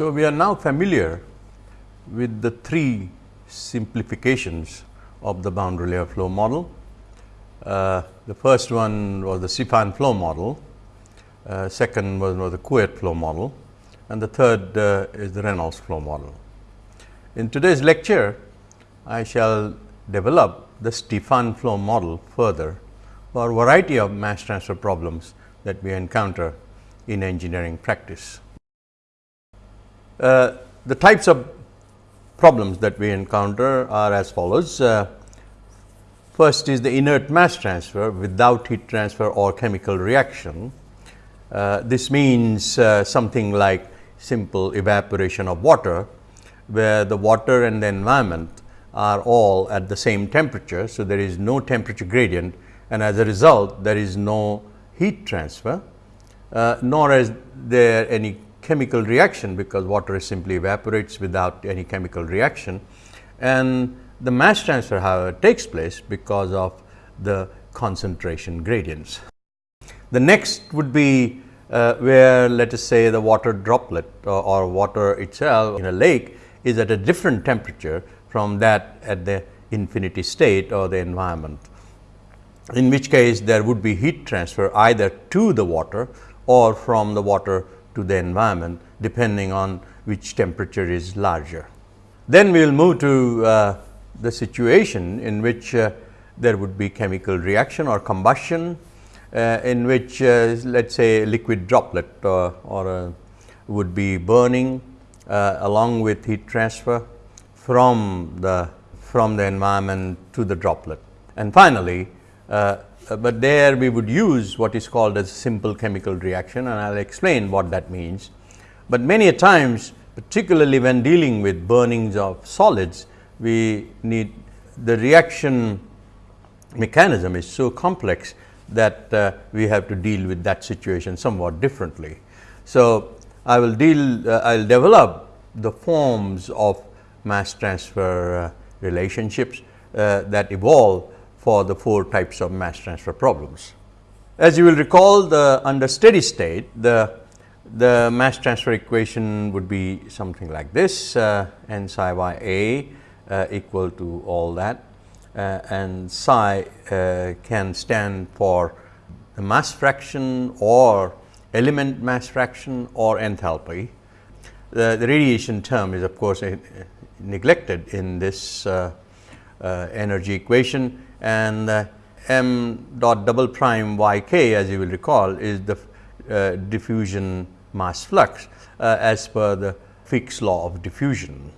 So, we are now familiar with the three simplifications of the boundary layer flow model. Uh, the first one was the Stefan flow model, uh, second was, was the Couette flow model and the third uh, is the Reynolds flow model. In today's lecture, I shall develop the Stefan flow model further for a variety of mass transfer problems that we encounter in engineering practice. Uh, the types of problems that we encounter are as follows. Uh, first is the inert mass transfer without heat transfer or chemical reaction. Uh, this means uh, something like simple evaporation of water, where the water and the environment are all at the same temperature. So, there is no temperature gradient and as a result there is no heat transfer, uh, nor is there any chemical reaction because water simply evaporates without any chemical reaction. And the mass transfer however takes place because of the concentration gradients. The next would be uh, where let us say the water droplet or, or, water itself in a lake is at a different temperature from that at the infinity state or the environment. In which case there would be heat transfer either to the water or from the water to the environment depending on which temperature is larger. Then we will move to uh, the situation in which uh, there would be chemical reaction or combustion uh, in which uh, let us say liquid droplet uh, or would be burning along with heat transfer from the from the environment to the droplet. And finally, but there we would use what is called as simple chemical reaction and I will explain what that means. But many a times particularly when dealing with burnings of solids, we need the reaction mechanism is so complex that uh, we have to deal with that situation somewhat differently. So, I will deal, uh, I will develop the forms of mass transfer uh, relationships uh, that evolve for the four types of mass transfer problems. As you will recall the under steady state, the, the mass transfer equation would be something like this uh, n psi y a uh, equal to all that uh, and psi uh, can stand for the mass fraction or element mass fraction or enthalpy. The, the radiation term is of course neglected in this uh, uh, energy equation and uh, m dot double prime y k as you will recall is the diffusion mass flux as per the Fick's law of diffusion.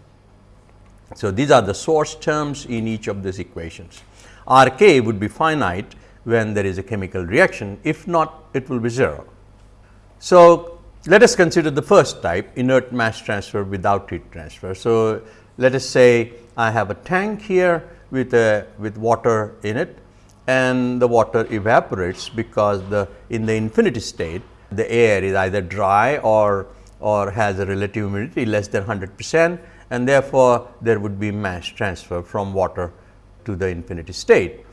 So, these are the source terms in each of these equations. R k would be finite when there is a chemical reaction, if not it will be 0. So, let us consider the first type inert mass transfer without heat transfer. So, let us say I have a tank here with a with water in it and the water evaporates because the in the infinity state the air is either dry or or has a relative humidity less than 100 percent and therefore, there would be mass transfer from water to the infinity state.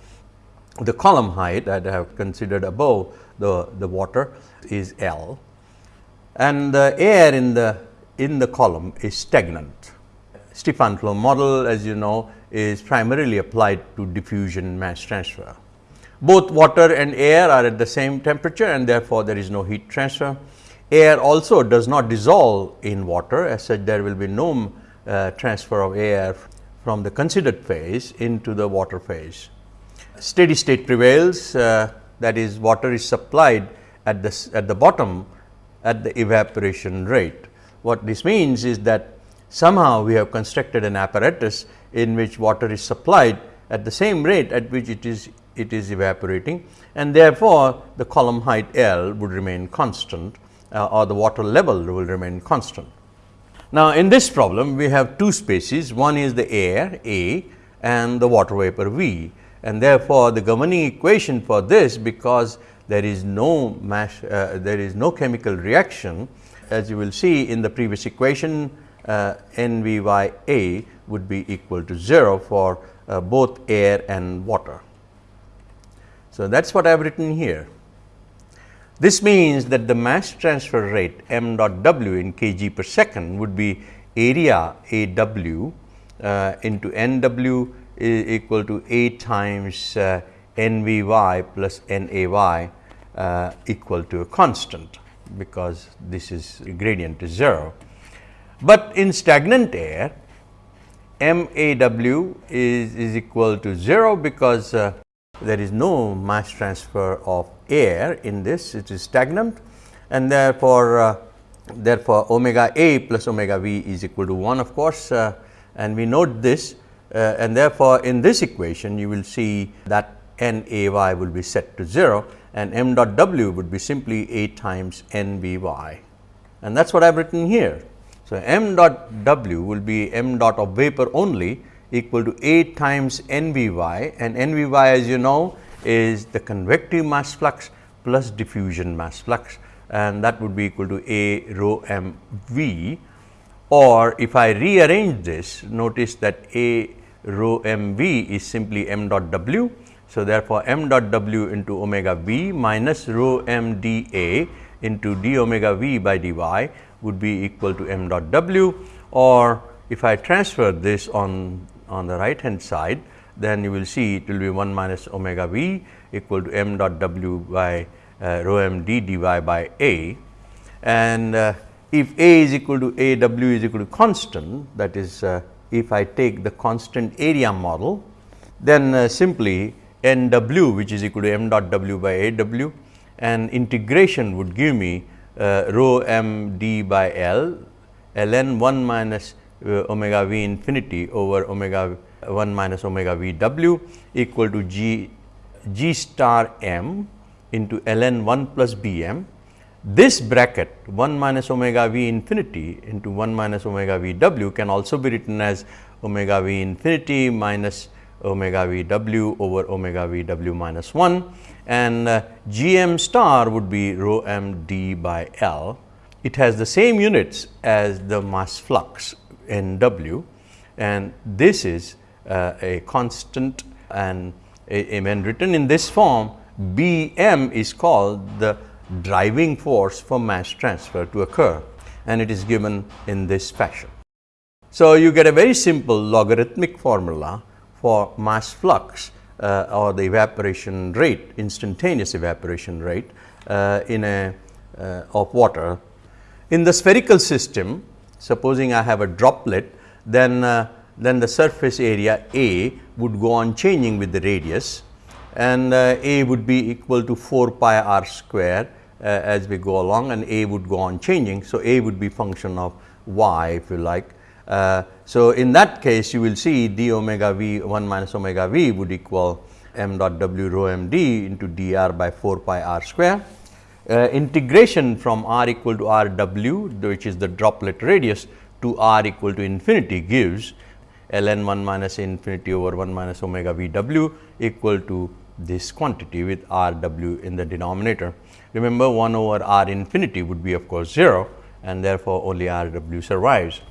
The column height that I have considered above the, the water is L and the air in the in the column is stagnant. Stefan flow model as you know is primarily applied to diffusion mass transfer. Both water and air are at the same temperature and therefore, there is no heat transfer. Air also does not dissolve in water as such there will be no uh, transfer of air from the considered phase into the water phase. Steady state prevails uh, that is water is supplied at the, at the bottom at the evaporation rate. What this means is that somehow we have constructed an apparatus in which water is supplied at the same rate at which it is it is evaporating and therefore, the column height L would remain constant uh, or the water level will remain constant. Now, in this problem we have two spaces one is the air A and the water vapor V and therefore, the governing equation for this because there is no mass uh, there is no chemical reaction as you will see in the previous equation uh, N V y A would be equal to 0 for uh, both air and water. So, that is what I have written here. This means that the mass transfer rate m dot w in kg per second would be area A w uh, into n w is equal to A times uh, n v y plus n a y uh, equal to a constant, because this is gradient is 0. But in stagnant air m a w is, is equal to 0, because uh, there is no mass transfer of air in this, it is stagnant. And therefore, uh, therefore, omega a plus omega v is equal to 1 of course, uh, and we note this uh, and therefore, in this equation you will see that n a y will be set to 0 and m dot w would be simply a times n v y. And that is what I have written here. So, m dot w will be m dot of vapor only equal to a times n v y and n v y as you know is the convective mass flux plus diffusion mass flux and that would be equal to a rho m v or if I rearrange this notice that a rho m v is simply m dot w. So, therefore, m dot w into omega v minus rho m d a into d omega v by d y would be equal to m dot w or if I transfer this on on the right hand side, then you will see it will be 1 minus omega v equal to m dot w by uh, rho m d dy by a. And uh, if a is equal to a w is equal to constant that is uh, if I take the constant area model, then uh, simply n w which is equal to m dot w by a w and integration would give me rho m d by l ln 1 minus uh, omega v infinity over omega 1 minus omega v w equal to g g star m into ln 1 plus b m. This bracket 1 minus omega v infinity into 1 minus omega v w can also be written as omega v infinity minus omega v w over omega v w minus 1 and uh, g m star would be rho m d by L. It has the same units as the mass flux n w and this is uh, a constant and a, when written in this form B m is called the driving force for mass transfer to occur and it is given in this fashion. So, you get a very simple logarithmic formula for mass flux uh, or the evaporation rate instantaneous evaporation rate uh, in a uh, of water. In the spherical system supposing I have a droplet then uh, then the surface area A would go on changing with the radius and uh, A would be equal to 4 pi r square uh, as we go along and A would go on changing. So, A would be function of y if you like. Uh, so, in that case you will see d omega v 1 minus omega v would equal m dot w rho m d into d r by 4 pi r square. Uh, integration from r equal to r w which is the droplet radius to r equal to infinity gives ln 1 minus infinity over 1 minus omega v w equal to this quantity with r w in the denominator. Remember 1 over r infinity would be of course 0 and therefore, only r w survives.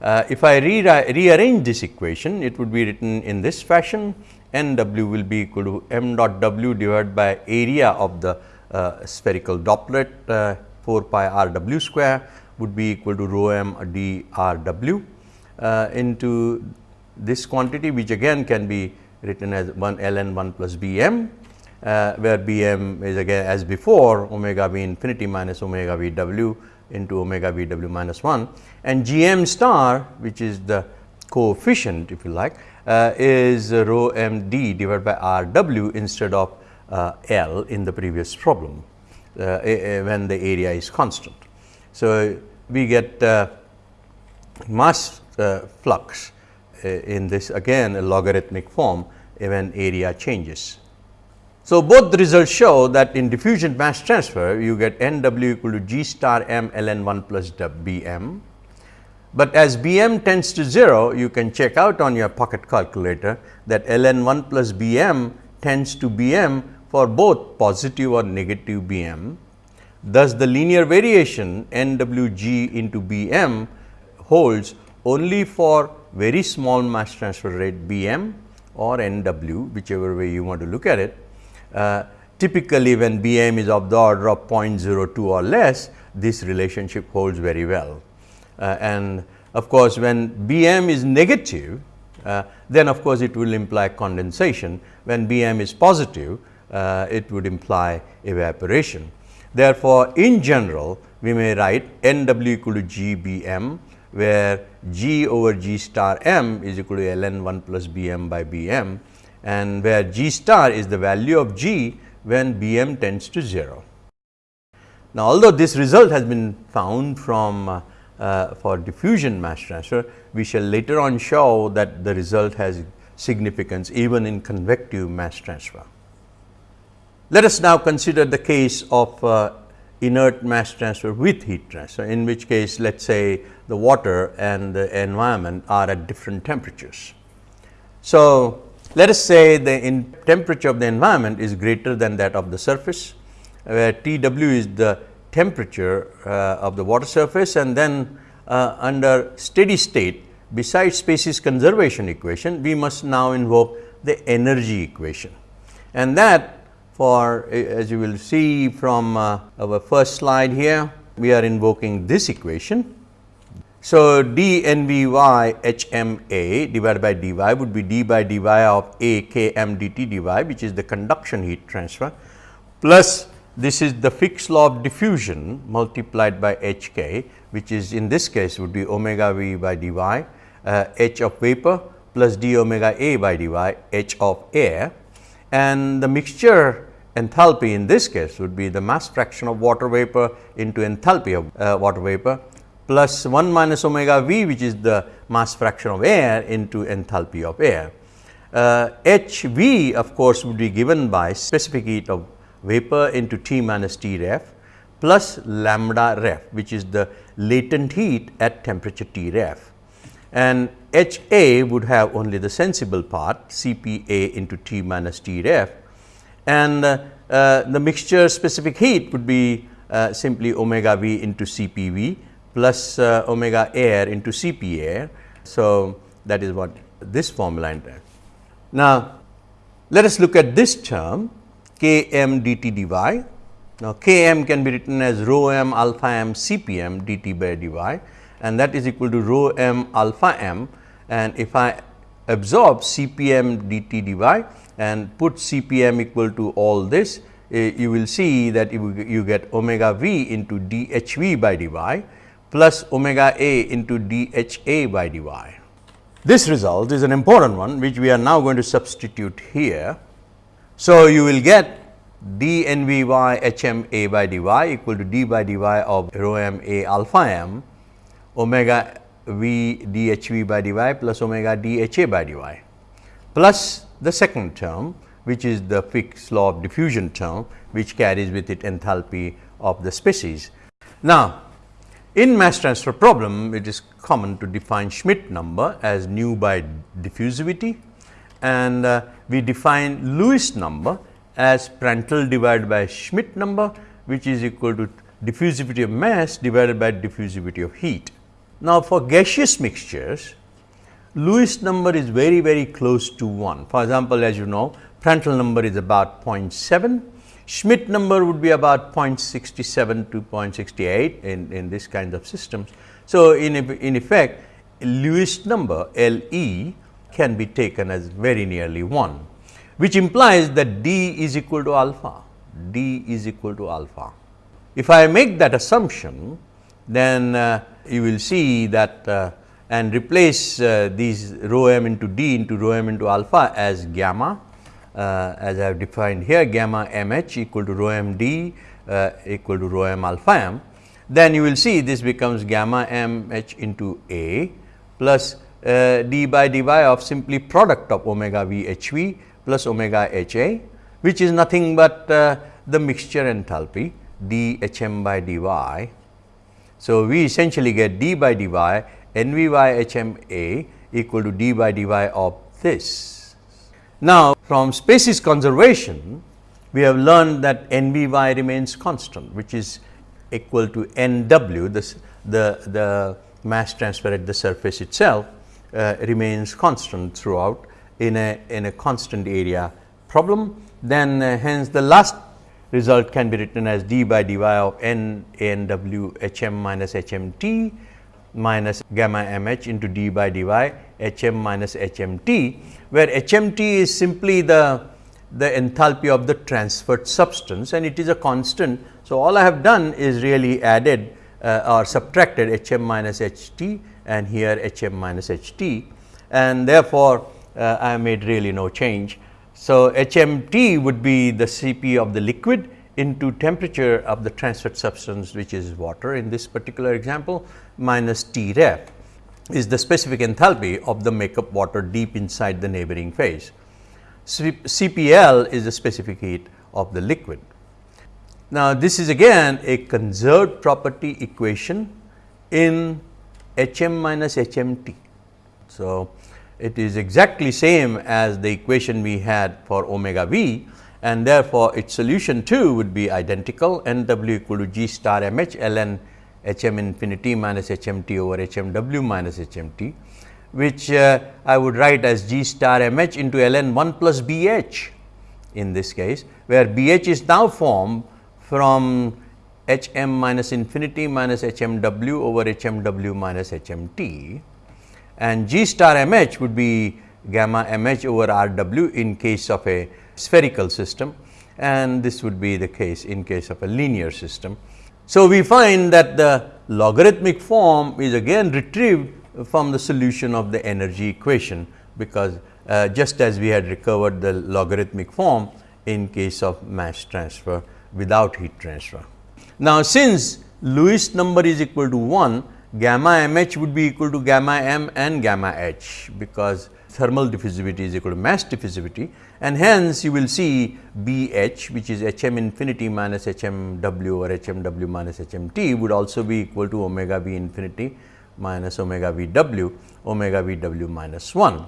Uh, if I re rearrange this equation, it would be written in this fashion. N w will be equal to m dot w divided by area of the uh, spherical droplet uh, 4 pi r w square would be equal to rho m d r w uh, into this quantity which again can be written as 1 ln 1 plus b m uh, where b m is again as before omega v infinity minus omega v w into omega v w minus 1 and g m star which is the coefficient if you like uh, is rho m d divided by r w instead of uh, L in the previous problem uh, when the area is constant. So, we get uh, mass uh, flux uh, in this again a logarithmic form when area changes. So, both the results show that in diffusion mass transfer you get n w equal to g star m ln 1 plus b m. But as b m tends to 0 you can check out on your pocket calculator that ln 1 plus b m tends to b m for both positive or negative b m. Thus, the linear variation n w g into b m holds only for very small mass transfer rate b m or n w whichever way you want to look at it uh, typically when Bm is of the order of 0.02 or less, this relationship holds very well. Uh, and of course, when Bm is negative, uh, then of course, it will imply condensation. When Bm is positive, uh, it would imply evaporation. Therefore, in general, we may write N w equal to G B m, where G over G star m is equal to ln 1 plus B m by B m and where G star is the value of G when B m tends to 0. Now, although this result has been found from uh, for diffusion mass transfer, we shall later on show that the result has significance even in convective mass transfer. Let us now consider the case of uh, inert mass transfer with heat transfer, in which case let us say the water and the environment are at different temperatures. So, let us say the temperature of the environment is greater than that of the surface, where T w is the temperature uh, of the water surface and then uh, under steady state besides species conservation equation, we must now invoke the energy equation. And that for as you will see from uh, our first slide here, we are invoking this equation. So, d n v y h m a divided by d y would be d by d y of a k m d t d y which is the conduction heat transfer plus this is the Fick's law of diffusion multiplied by h k which is in this case would be omega v by d y uh, h of vapor plus d omega a by d y h of air and the mixture enthalpy in this case would be the mass fraction of water vapor into enthalpy of uh, water vapor plus 1 minus omega v which is the mass fraction of air into enthalpy of air. Uh, H v of course, would be given by specific heat of vapor into T minus T ref plus lambda ref which is the latent heat at temperature T ref. And H A would have only the sensible part C P A into T minus T ref and uh, uh, the mixture specific heat would be uh, simply omega v into C P v plus uh, omega air into C P air. So, that is what this formula entails. Now, let us look at this term K m d t d y. Now, K m can be written as rho m alpha m C P m d t by d y and that is equal to rho m alpha m and if I absorb C P m d t d y and put CPM equal to all this, uh, you will see that you, you get omega v into dHv by dy plus omega a into dHa by dy. This result is an important one which we are now going to substitute here. So, you will get d n v y h m a by dy equal to d by dy of rho m a alpha m omega v d h v by dy plus omega d h a by dy plus the second term which is the Fick's law of diffusion term which carries with it enthalpy of the species. Now, in mass transfer problem it is common to define Schmidt number as nu by diffusivity and uh, we define Lewis number as Prandtl divided by Schmidt number which is equal to diffusivity of mass divided by diffusivity of heat. Now, for gaseous mixtures Lewis number is very very close to 1. For example, as you know Prandtl number is about 0.7, Schmidt number would be about 0.67 to 0.68 in, in this kind of systems. So, in, in effect Lewis number L e can be taken as very nearly 1, which implies that d is equal to alpha, d is equal to alpha. If I make that assumption, then uh, you will see that uh, and replace uh, these rho m into d into rho m into alpha as gamma uh, as I have defined here gamma m h equal to rho m d uh, equal to rho m alpha m, then you will see this becomes gamma m h into a plus uh, d by dy of simply product of omega v h v plus omega h a which is nothing but uh, the mixture enthalpy d h m by dy. So, we essentially get d by dy n v y h m a equal to d by dy of this. Now, from species conservation, we have learned that n v y remains constant, which is equal to n w, the, the, the mass transfer at the surface itself uh, remains constant throughout in a, in a constant area problem. Then uh, hence the last result can be written as d by dy of n n w h m minus h m t minus gamma m h into d by dy h m minus h m t, where h m t is simply the, the enthalpy of the transferred substance and it is a constant. So, all I have done is really added uh, or subtracted h m minus h t and here h m minus h t and therefore, uh, I made really no change. So, h m t would be the C p of the liquid into temperature of the transferred substance which is water in this particular example minus T ref is the specific enthalpy of the makeup water deep inside the neighboring phase. CPL is the specific heat of the liquid. Now, this is again a conserved property equation in H m minus H m t. So, it is exactly same as the equation we had for omega v and therefore, its solution too would be identical n w equal to g star m h ln h m infinity minus h m t over h m w minus h m t, which uh, I would write as g star m h into ln 1 plus b h in this case, where b h is now formed from h m minus infinity minus h m w over h m w minus h m t and g star m h would be gamma m h over r w in case of a spherical system and this would be the case in case of a linear system. So, we find that the logarithmic form is again retrieved from the solution of the energy equation, because uh, just as we had recovered the logarithmic form in case of mass transfer without heat transfer. Now, since Lewis number is equal to 1, gamma m h would be equal to gamma m and gamma h, because thermal diffusivity is equal to mass diffusivity and hence you will see B h which is h m infinity minus h m w or h m w minus h m t would also be equal to omega v infinity minus omega v w omega v w minus 1.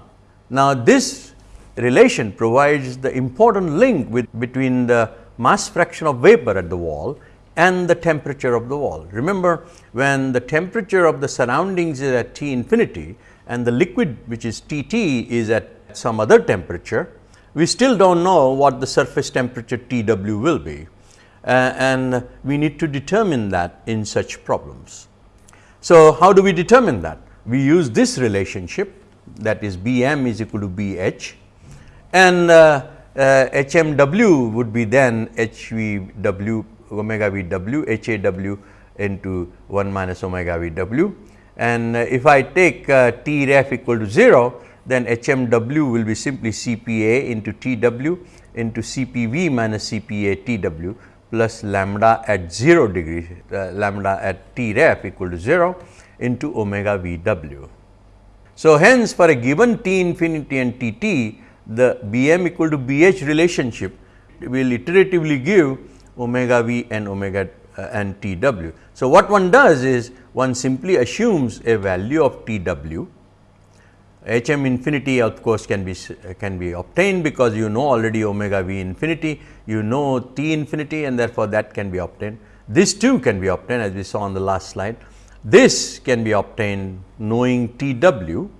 Now, this relation provides the important link with between the mass fraction of vapor at the wall and the temperature of the wall. Remember when the temperature of the surroundings is at T infinity and the liquid which is T t is at some other temperature, we still do not know what the surface temperature T w will be uh, and we need to determine that in such problems. So, how do we determine that? We use this relationship that is B m is equal to B h and uh, uh, H m w would be then H v w omega v w H a w into 1 minus omega v w and uh, if I take uh, T ref equal to 0 then H m w will be simply C p a into T w into C p v minus C p a T w plus lambda at 0 degree uh, lambda at T ref equal to 0 into omega v w. So, hence for a given T infinity and T t the B m equal to B h relationship will iteratively give omega v and omega uh, and T w. So, what one does is one simply assumes a value of T w H m infinity of course, can be can be obtained because you know already omega v infinity, you know T infinity and therefore, that can be obtained. This too can be obtained as we saw on the last slide. This can be obtained knowing T w,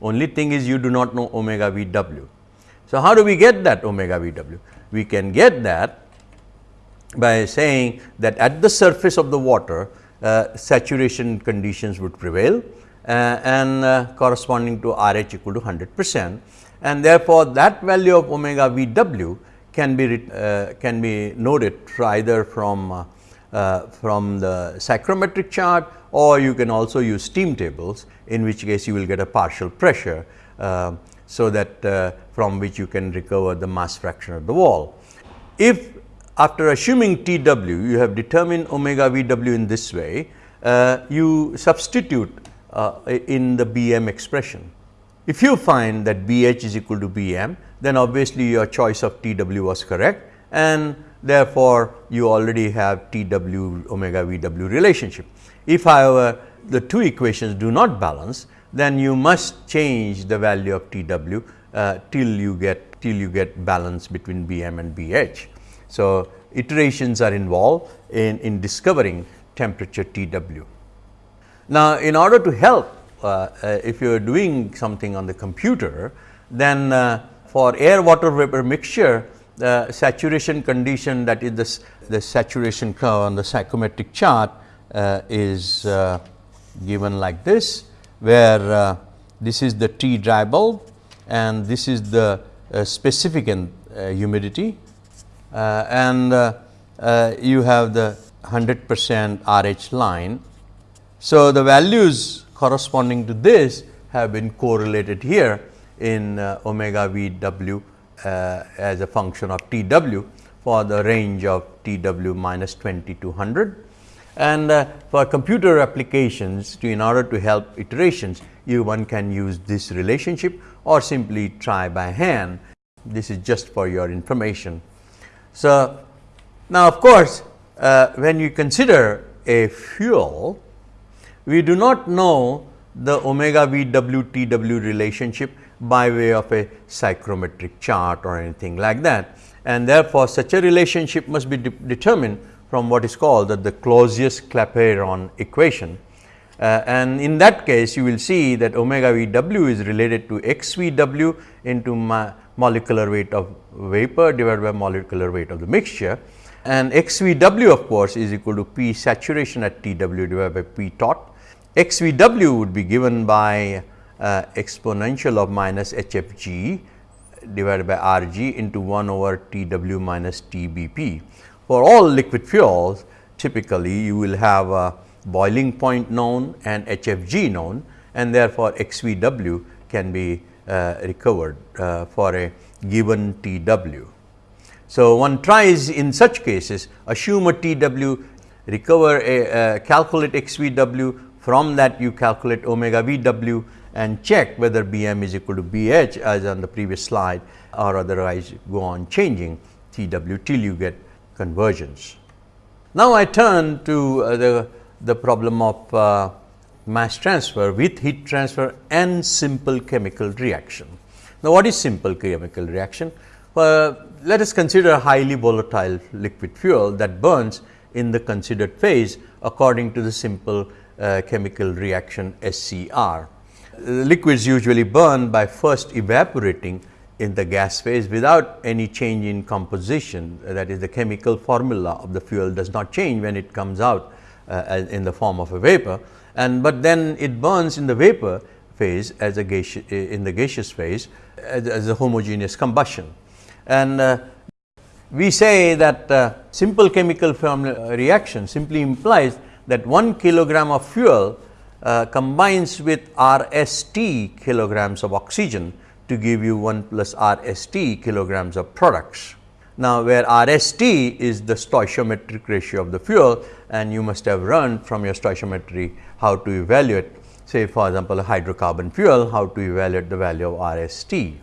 only thing is you do not know omega v w. So, how do we get that omega v w? We can get that by saying that at the surface of the water uh, saturation conditions would prevail uh, and uh, corresponding to R h equal to 100 percent and therefore, that value of omega v w can be uh, can be noted either from uh, uh, from the psychrometric chart or you can also use steam tables in which case you will get a partial pressure. So, that from which you can recover the mass fraction of the wall. If after assuming T w you have determined omega v w in this way, you substitute uh, in the B m expression. If you find that B h is equal to B m, then obviously your choice of T w was correct and therefore, you already have T w omega V w relationship. If however, the two equations do not balance, then you must change the value of T w uh, till you get till you get balance between B m and B h. So, iterations are involved in, in discovering temperature T w. Now, in order to help uh, uh, if you are doing something on the computer, then uh, for air water vapor mixture the saturation condition that is the, the saturation curve on the psychrometric chart uh, is uh, given like this, where uh, this is the T dry bulb and this is the specific humidity and you have the 100 percent RH line. So, the values corresponding to this have been correlated here in omega V w uh, as a function of T w for the range of T w minus 20 to 100. And uh, for computer applications to in order to help iterations, you one can use this relationship or simply try by hand. This is just for your information. So, now of course, uh, when you consider a fuel, we do not know the omega V w T w relationship by way of a psychrometric chart or anything like that. And therefore, such a relationship must be de determined from what is called the, the Clausius-Clapeyron equation. Uh, and in that case, you will see that omega V w is related to x V w into molecular weight of vapor divided by molecular weight of the mixture. And x V w of course, is equal to P saturation at T w divided by P tot. x V w would be given by uh, exponential of minus h f g divided by r g into 1 over T w minus T b p. For all liquid fuels, typically you will have a boiling point known and h f g known and therefore, x v w can be recovered uh, for a given T w. So, one tries in such cases assume a T w, recover a uh, calculate x v w, from that you calculate omega v w and check whether B m is equal to B h as on the previous slide or otherwise go on changing T w till you get convergence. Now, I turn to uh, the, the problem of uh, mass transfer with heat transfer and simple chemical reaction. Now, what is simple chemical reaction? Well, let us consider a highly volatile liquid fuel that burns in the considered phase according to the simple uh, chemical reaction SCR liquids usually burn by first evaporating in the gas phase without any change in composition that is the chemical formula of the fuel does not change when it comes out uh, in the form of a vapor and but then it burns in the vapor phase as a gaseous in the gaseous phase as, as a homogeneous combustion. And uh, we say that uh, simple chemical reaction simply implies that 1 kilogram of fuel uh, combines with R s t kilograms of oxygen to give you 1 plus R s t kilograms of products. Now, where R s t is the stoichiometric ratio of the fuel and you must have run from your stoichiometry how to evaluate say for example, a hydrocarbon fuel how to evaluate the value of R s t.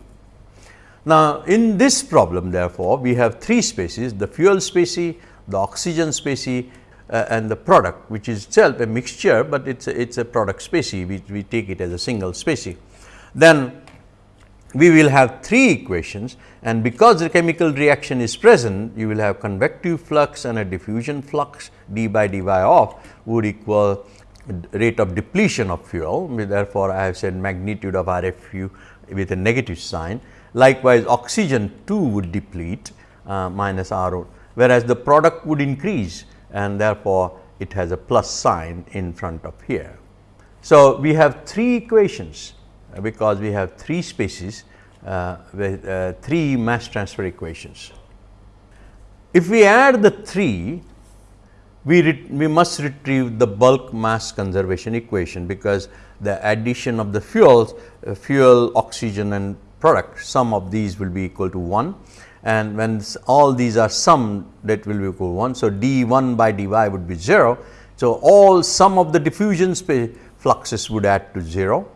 Now, in this problem therefore, we have three species the fuel species, the oxygen species uh, and the product which is itself a mixture, but it is a, it's a product species we, we take it as a single species. Then we will have three equations and because the chemical reaction is present you will have convective flux and a diffusion flux d by dy of would equal rate of depletion of fuel therefore, I have said magnitude of RFU with a negative sign. Likewise, oxygen too would deplete uh, minus RO, whereas the product would increase and therefore, it has a plus sign in front of here. So, we have three equations uh, because we have three species uh, with uh, three mass transfer equations. If we add the three, we, we must retrieve the bulk mass conservation equation because the addition of the fuels, uh, fuel, oxygen and product, sum of these will be equal to 1 and when all these are summed that will be equal to 1. So, d 1 by dy would be 0. So, all sum of the diffusion fluxes would add to 0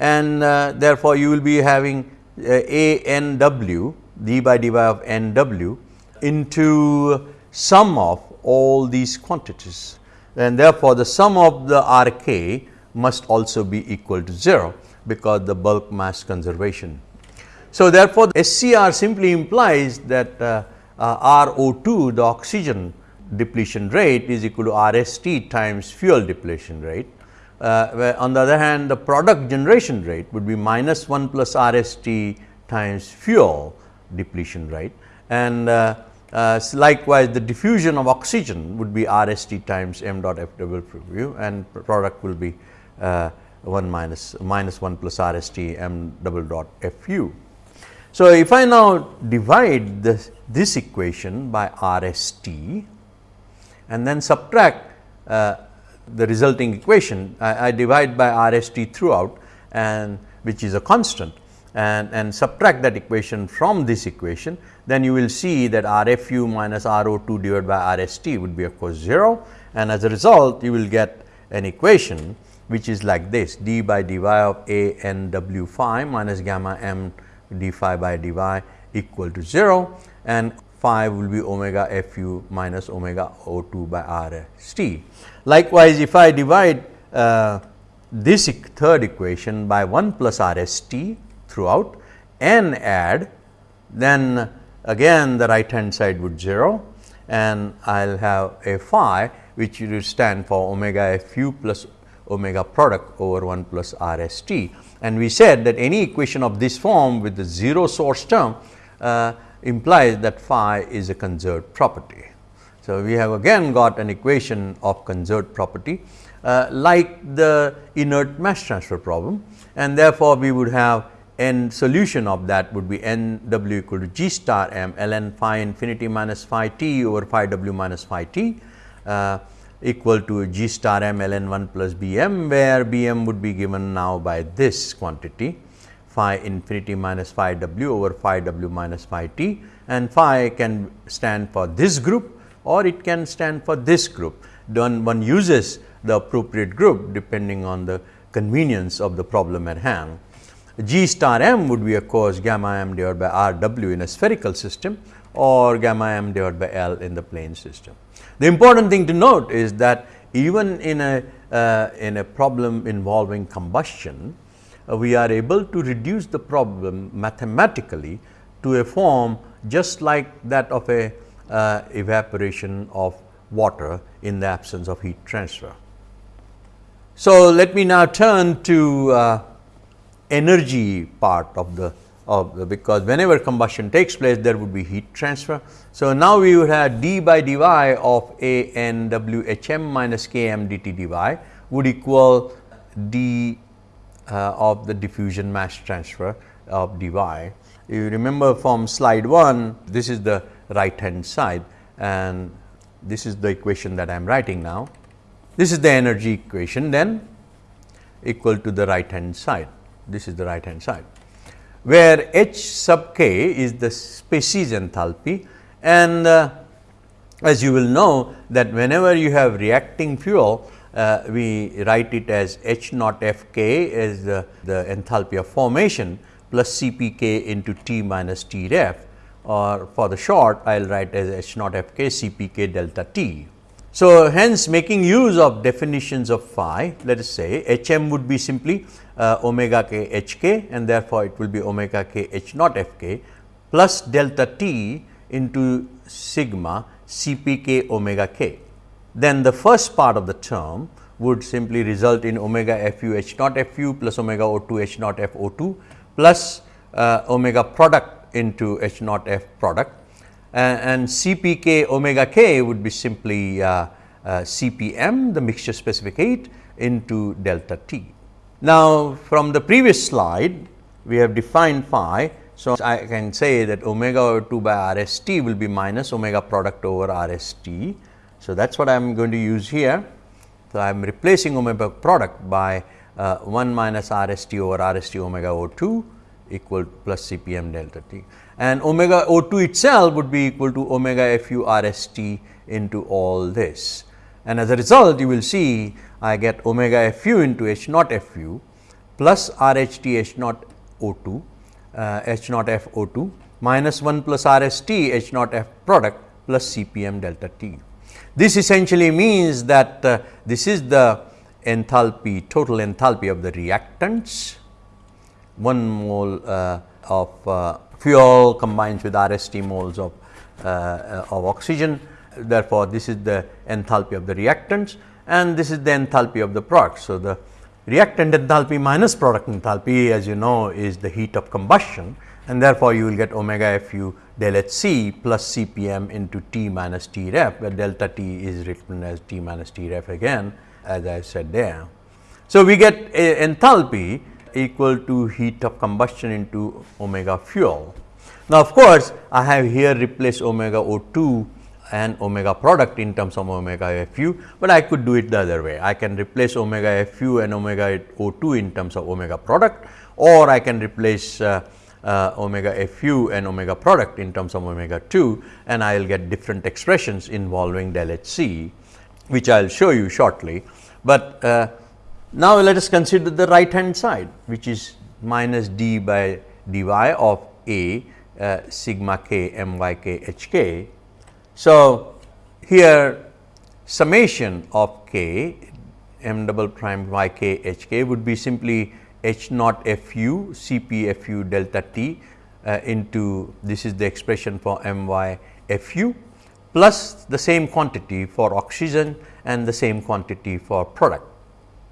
and uh, therefore, you will be having uh, a n w d by d by of n w into sum of all these quantities and therefore, the sum of the r k must also be equal to 0 because the bulk mass conservation so, therefore, the SCR simply implies that uh, uh, RO2 the oxygen depletion rate is equal to RST times fuel depletion rate. Uh, on the other hand the product generation rate would be minus 1 plus RST times fuel depletion rate and uh, uh, likewise the diffusion of oxygen would be R s t times m dot f double preview and product will be uh, 1 minus minus 1 plus RST m double dot f u. So, if I now divide this, this equation by R s t and then subtract uh, the resulting equation, I, I divide by R s t throughout and which is a constant and, and subtract that equation from this equation, then you will see that R f u minus R o 2 divided by R s t would be of course 0 and as a result you will get an equation which is like this d by dy of a n w phi minus gamma m d phi by dy equal to 0 and phi will be omega f u minus omega o 2 by r s t. Likewise, if I divide uh, this third equation by 1 plus r s t throughout and add then again the right hand side would 0 and I will have a phi which will stand for omega f u plus omega product over 1 plus r s t. And we said that any equation of this form with the 0 source term uh, implies that phi is a conserved property. So, we have again got an equation of conserved property uh, like the inert mass transfer problem. And therefore, we would have n solution of that would be n w equal to g star m ln phi infinity minus phi t over phi w minus phi t uh, equal to g star m ln 1 plus b m where b m would be given now by this quantity phi infinity minus phi w over phi w minus phi t. And phi can stand for this group or it can stand for this group. Then one uses the appropriate group depending on the convenience of the problem at hand. G star m would be of course gamma m divided by R w in a spherical system or gamma m divided by L in the plane system. The important thing to note is that even in a uh, in a problem involving combustion, uh, we are able to reduce the problem mathematically to a form just like that of a uh, evaporation of water in the absence of heat transfer. So, let me now turn to uh, energy part of the of the because whenever combustion takes place there would be heat transfer. So, now we would have d by dy of a n w h m minus k m dt dy would equal d uh, of the diffusion mass transfer of dy. You remember from slide 1 this is the right hand side. And this is the equation that I am writing now. This is the energy equation then equal to the right hand side. This is the right hand side, where H sub k is the species enthalpy. And uh, as you will know that whenever you have reacting fuel, uh, we write it as H naught F k as the, the enthalpy of formation plus C p k into T minus T ref or for the short I will write as H naught F k C p k delta T. So, hence making use of definitions of phi let us say H m would be simply uh, omega k h k and therefore, it will be omega k h naught f k plus delta t into sigma C p k omega k. Then the first part of the term would simply result in omega f u h naught f u plus omega o 2 h naught f o 2 plus uh, omega product into h naught f product and CPK omega k would be simply uh, uh, CPM the mixture specific heat into delta T. Now, from the previous slide we have defined phi. So, I can say that omega over 2 by R s t will be minus omega product over R s t. So, that is what I am going to use here. So, I am replacing omega product by uh, 1 minus R s t over R s t omega over 2 equal to plus C p m delta t and omega O 2 itself would be equal to omega f u r s t into all this. And as a result you will see I get omega f u into h naught f u plus r h t h naught O 2 uh, h naught f O 2 minus 1 plus r s t h naught f product plus C p m delta t. This essentially means that uh, this is the enthalpy total enthalpy of the reactants 1 mole uh, of uh, fuel combines with R s t moles of, uh, of oxygen. Therefore, this is the enthalpy of the reactants and this is the enthalpy of the product. So, the reactant enthalpy minus product enthalpy as you know is the heat of combustion and therefore, you will get omega f u del h c plus C p m into T minus T ref, where delta T is written as T minus T ref again as I said there. So, we get enthalpy equal to heat of combustion into omega fuel. Now, of course, I have here replaced omega O 2 and omega product in terms of omega f u, but I could do it the other way. I can replace omega f u and omega O 2 in terms of omega product or I can replace uh, uh, omega f u and omega product in terms of omega 2 and I will get different expressions involving del h c, which I will show you shortly. But uh, now, let us consider the right hand side which is minus d by dy of a uh, sigma k m y k h k. So, here summation of k m double prime y k h k would be simply h naught f u c p f u delta t uh, into this is the expression for m y f u plus the same quantity for oxygen and the same quantity for product.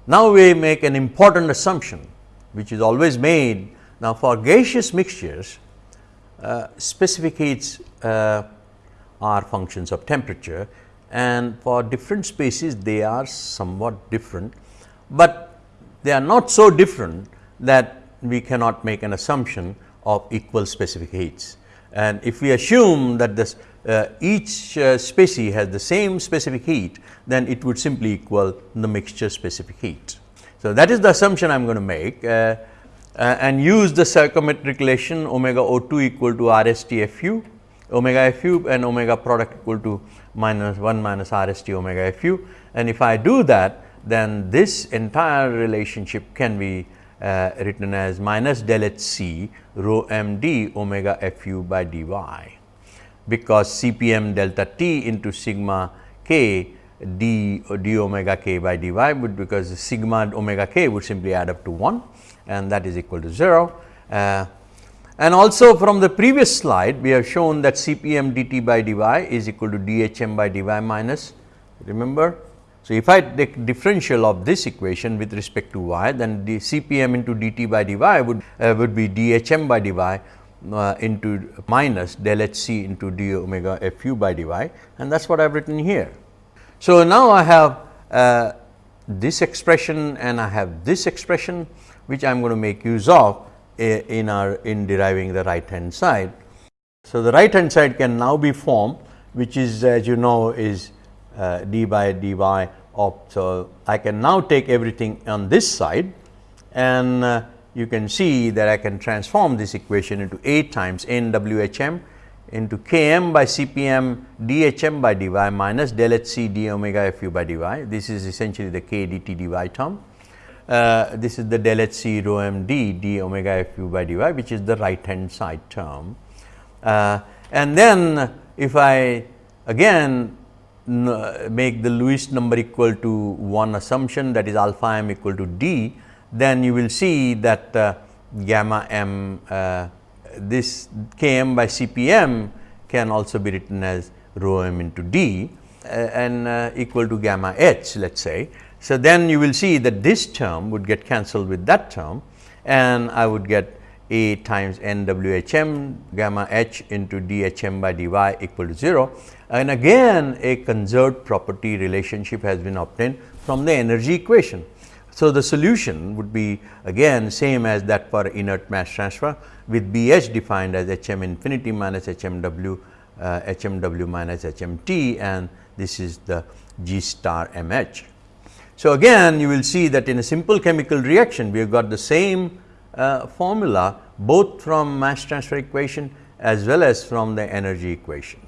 Now, we make an important assumption which is always made now for gaseous mixtures uh, specific heats uh, are functions of temperature and for different species they are somewhat different, but they are not so different that we cannot make an assumption of equal specific heats. And if we assume that this uh, each uh, species has the same specific heat, then it would simply equal the mixture specific heat. So, that is the assumption I am going to make uh, uh, and use the stoichiometric relation omega O 2 equal to R S T F u, omega F u and omega product equal to minus 1 minus R S T omega F u. And if I do that, then this entire relationship can be uh, written as minus del h c rho m d omega f u by d y because C p m delta t into sigma k d d omega k by d y would because sigma omega k would simply add up to 1 and that is equal to 0. Uh, and also from the previous slide we have shown that C p m dt by dy is equal to d h m by dy minus remember. So, if I take differential of this equation with respect to y then the C p m into dt by dy would uh, would be d h m by dy uh, into minus del h c into d omega f u by dy and that is what I have written here. So, now I have uh, this expression and I have this expression which I am going to make use of uh, in our in deriving the right hand side. So, the right hand side can now be formed which is as you know is uh, d by dy of. So, I can now take everything on this side and uh, you can see that I can transform this equation into 8 times n w h m into k m by c p m d h m by d y minus del h c d omega f u by d y. This is essentially the k d t d y term. Uh, this is the del h c rho m d d omega f u by d y which is the right hand side term. Uh, and then if I again make the Lewis number equal to one assumption that is alpha m equal to d then you will see that uh, gamma m uh, this k m by c p m can also be written as rho m into d uh, and uh, equal to gamma h let us say. So, then you will see that this term would get cancelled with that term and I would get a times n w h m gamma h into d h m by d y equal to 0 and again a conserved property relationship has been obtained from the energy equation. So, the solution would be again same as that for inert mass transfer with B h defined as h m infinity minus h m w uh, h m w minus h m t and this is the G star m h. So, again you will see that in a simple chemical reaction we have got the same uh, formula both from mass transfer equation as well as from the energy equation.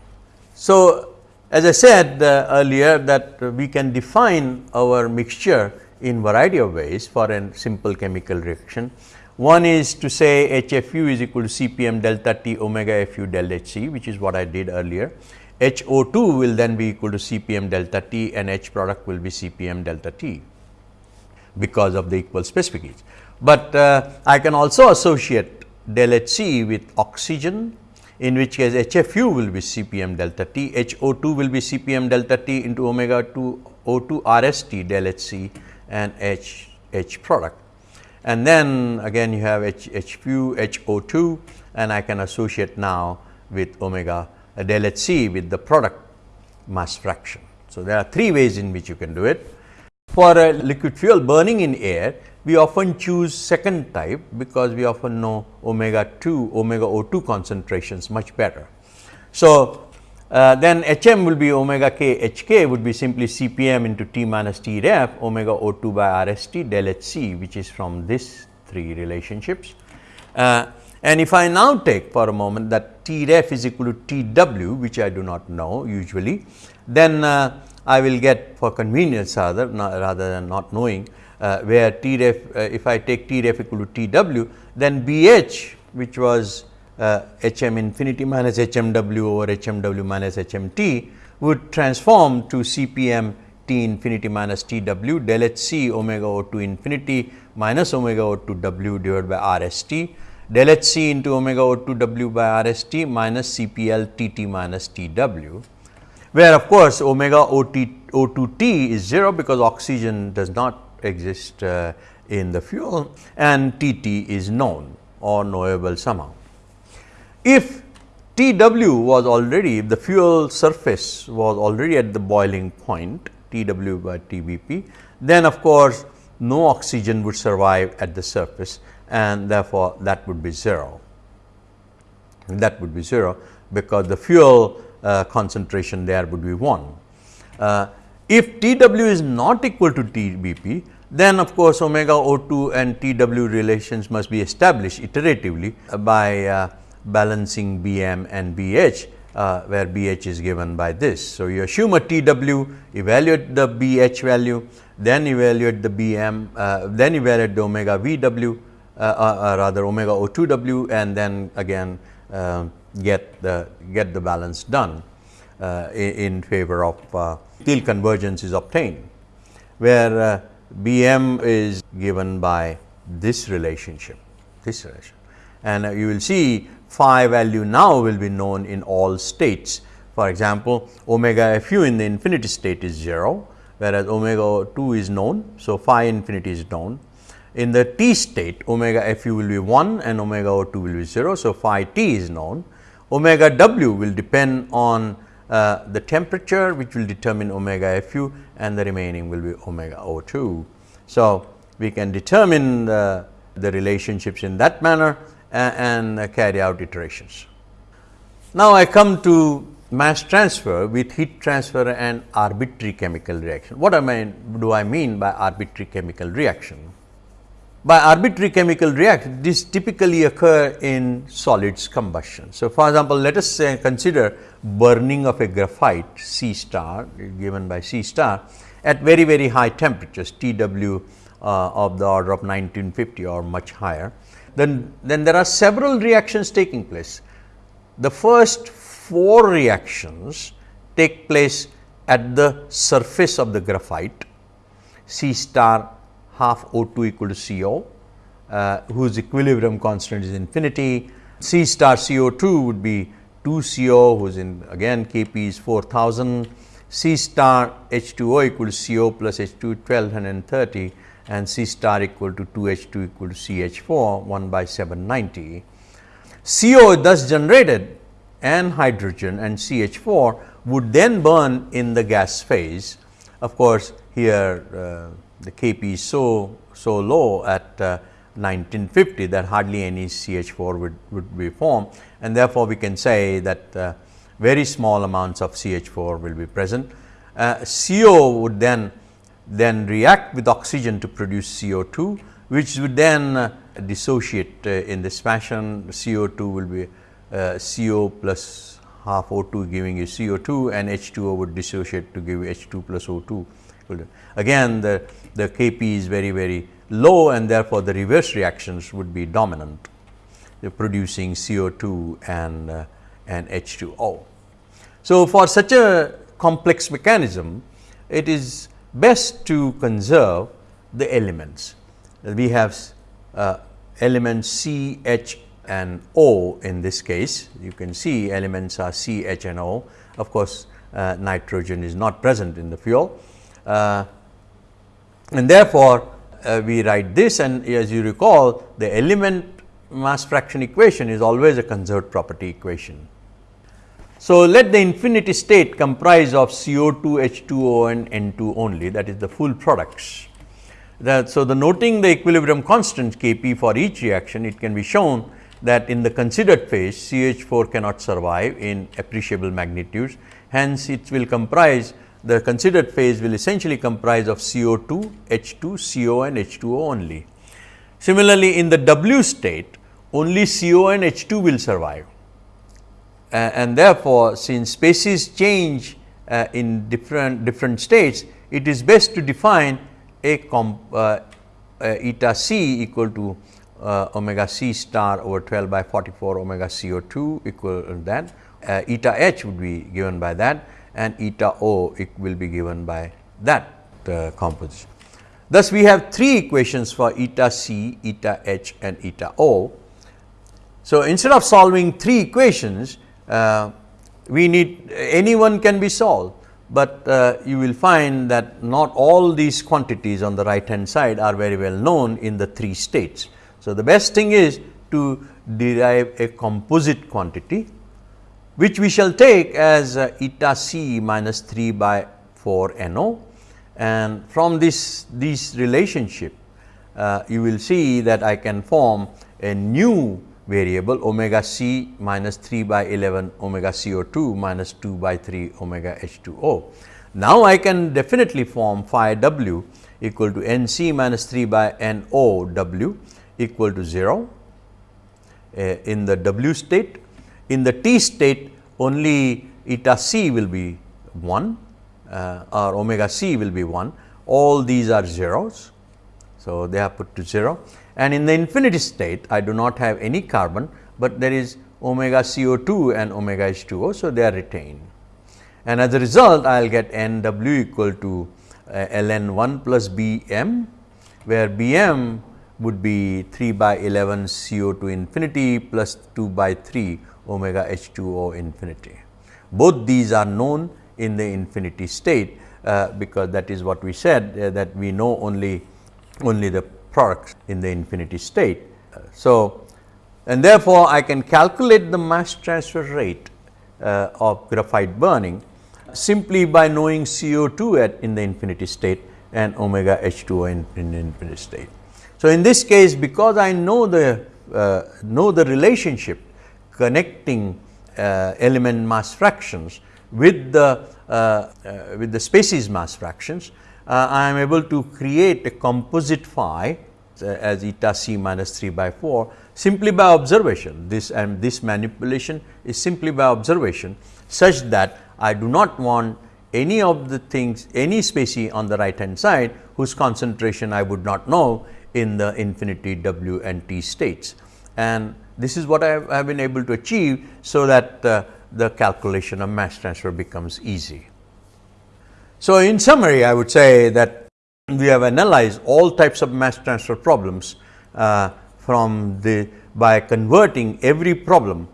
So, as I said uh, earlier that we can define our mixture in variety of ways for a simple chemical reaction. One is to say HFU is equal to Cpm delta T omega Fu del Hc which is what I did earlier. HO2 will then be equal to Cpm delta T and H product will be Cpm delta T because of the equal specific heat. But uh, I can also associate del Hc with oxygen in which case HFU will be Cpm delta T, HO2 will be Cpm delta T into omega 2 O2 RST del Hc and H, H product. and then again you have H, H fu HO2 and I can associate now with omega uh, del H c with the product mass fraction. So, there are three ways in which you can do it. For a liquid fuel burning in air, we often choose second type because we often know omega 2 omega O2 concentrations much better. So, uh, then H m will be omega k H k would be simply C p m into T minus T ref omega O 2 by R s T del H c which is from this three relationships. Uh, and if I now take for a moment that T ref is equal to T w which I do not know usually, then uh, I will get for convenience rather, rather than not knowing uh, where T ref uh, if I take T ref equal to T w then B h which was uh, H m infinity minus H m w over H m w minus H m t would transform to C p m t infinity minus t w del h c omega o 2 infinity minus omega o 2 w divided by r s t del h c into omega o 2 w by r s t minus CPL TT minus t w, where of course, omega o t o 2 t is 0 because oxygen does not exist uh, in the fuel and T t is known or knowable somehow. If T w was already the fuel surface was already at the boiling point T w by T b p, then of course, no oxygen would survive at the surface and therefore, that would be 0. That would be 0 because the fuel uh, concentration there would be 1. Uh, if T w is not equal to T b p, then of course, omega O 2 and T w relations must be established iteratively by uh, balancing B m and B h uh, where B h is given by this. So, you assume a Tw, evaluate the B h value, then evaluate the B m, uh, then evaluate the omega V w, uh, uh, uh rather omega O 2 w and then again uh, get the get the balance done in, in, favor of uh, till convergence is obtained, where B m is given by this relationship, this relation and you will see phi value now will be known in all states. For example, omega f u in the infinity state is 0, whereas omega 2 is known. So, phi infinity is known. In the t state, omega f u will be 1 and omega 2 will be 0. So, phi t is known. Omega w will depend on uh, the temperature which will determine omega f u and the remaining will be omega O 2. So, we can determine the, the relationships in that manner and carry out iterations. Now, I come to mass transfer with heat transfer and arbitrary chemical reaction. What do I mean by arbitrary chemical reaction? By arbitrary chemical reaction, this typically occur in solids combustion. So, for example, let us say consider burning of a graphite C star given by C star at very very high temperatures T w uh, of the order of 1950 or much higher then, then there are several reactions taking place. The first four reactions take place at the surface of the graphite C star half O 2 equal to C O, uh, whose equilibrium constant is infinity. C star C O 2 would be 2 C O whose in again K p is 4000, C star H 2 O equal to C O plus H 2 1230 and C star equal to 2 H 2 equal to C H 4 1 by 790. CO thus generated and hydrogen and C H 4 would then burn in the gas phase. Of course, here uh, the K p is so, so low at uh, 1950 that hardly any C H 4 would, would be formed and therefore, we can say that uh, very small amounts of C H 4 will be present. Uh, CO would then then react with oxygen to produce CO2, which would then uh, dissociate uh, in this fashion. CO2 will be uh, CO plus half O2 giving you CO2 and H2O would dissociate to give you H2 plus O2. Again, the, the Kp is very, very low and therefore, the reverse reactions would be dominant, producing CO2 and, and H2O. So, for such a complex mechanism, it is best to conserve the elements. We have uh, elements C, H and O in this case. You can see elements are C, H and O. Of course, uh, nitrogen is not present in the fuel. Uh, and therefore, uh, we write this and as you recall the element mass fraction equation is always a conserved property equation. So, let the infinity state comprise of CO2, H2O and N2 only that is the full products. That, so, the noting the equilibrium constant K p for each reaction it can be shown that in the considered phase CH4 cannot survive in appreciable magnitudes. Hence, it will comprise the considered phase will essentially comprise of CO2, H2, CO and H2O only. Similarly, in the W state only CO and H2 will survive and therefore, since species change uh, in different different states, it is best to define a comp, uh, eta c equal to uh, omega c star over 12 by 44 omega CO2 equal to that, uh, eta h would be given by that and eta o it will be given by that uh, composition. Thus, we have three equations for eta c, eta h and eta o. So, instead of solving three equations, uh, we need any one can be solved, but uh, you will find that not all these quantities on the right hand side are very well known in the three states. So, the best thing is to derive a composite quantity which we shall take as uh, eta c minus 3 by 4 NO and from this this relationship uh, you will see that I can form a new variable omega c minus 3 by 11 omega CO2 minus 2 by 3 omega H2O. Now, I can definitely form phi w equal to n c minus 3 by n O w equal to 0 uh, in the W state. In the T state only eta c will be 1 uh, or omega c will be 1 all these are zeros. So, they are put to 0 and in the infinity state I do not have any carbon, but there is omega CO2 and omega H2O. So, they are retained and as a result I will get N W equal to uh, ln 1 plus B m, where B m would be 3 by 11 CO2 infinity plus 2 by 3 omega H2O infinity. Both these are known in the infinity state, uh, because that is what we said uh, that we know only only the products in the infinity state. So, and therefore, I can calculate the mass transfer rate uh, of graphite burning simply by knowing CO2 at in the infinity state and omega H2O in, in infinity state. So, in this case because I know the uh, know the relationship connecting uh, element mass fractions with the uh, uh with the species mass fractions, uh, I am able to create a composite phi uh, as eta c minus 3 by 4 simply by observation. This and this manipulation is simply by observation such that I do not want any of the things any species on the right hand side whose concentration I would not know in the infinity W and T states. And this is what I have, I have been able to achieve. So, that uh, the calculation of mass transfer becomes easy. So, in summary I would say that we have analyzed all types of mass transfer problems uh, from the by converting every problem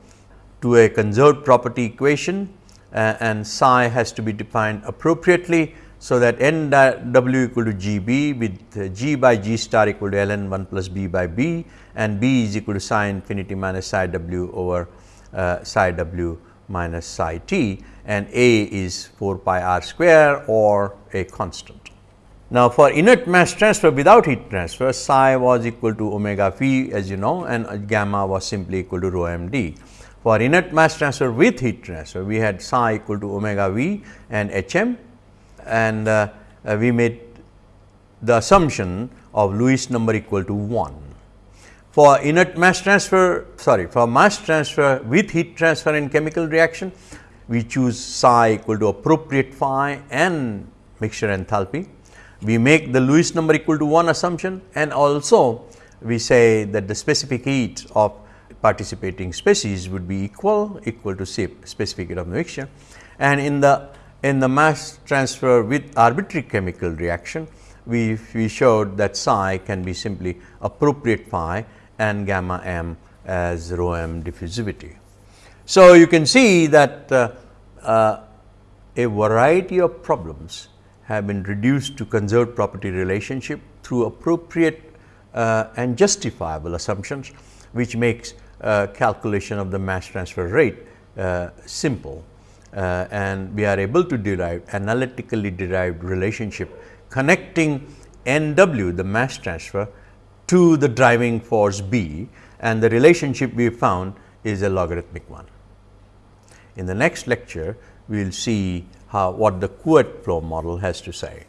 to a conserved property equation uh, and psi has to be defined appropriately so, that n w equal to g b with g by g star equal to ln 1 plus b by b and b is equal to psi infinity minus psi w over uh, psi w minus psi t and a is 4 pi r square or a constant. Now, for inert mass transfer without heat transfer psi was equal to omega phi as you know and gamma was simply equal to rho m d. For inert mass transfer with heat transfer we had psi equal to omega v and h m and uh, we made the assumption of Lewis number equal to 1. For inert mass transfer sorry for mass transfer with heat transfer in chemical reaction we choose psi equal to appropriate phi and mixture enthalpy. We make the Lewis number equal to 1 assumption and also we say that the specific heat of participating species would be equal equal to specific heat of mixture and in the in the mass transfer with arbitrary chemical reaction, we, we showed that psi can be simply appropriate phi and gamma m as rho m diffusivity. So, you can see that uh, uh, a variety of problems have been reduced to conserved property relationship through appropriate uh, and justifiable assumptions, which makes uh, calculation of the mass transfer rate uh, simple. Uh, and we are able to derive analytically derived relationship connecting N w the mass transfer to the driving force B and the relationship we found is a logarithmic one. In the next lecture, we will see how what the Couette flow model has to say.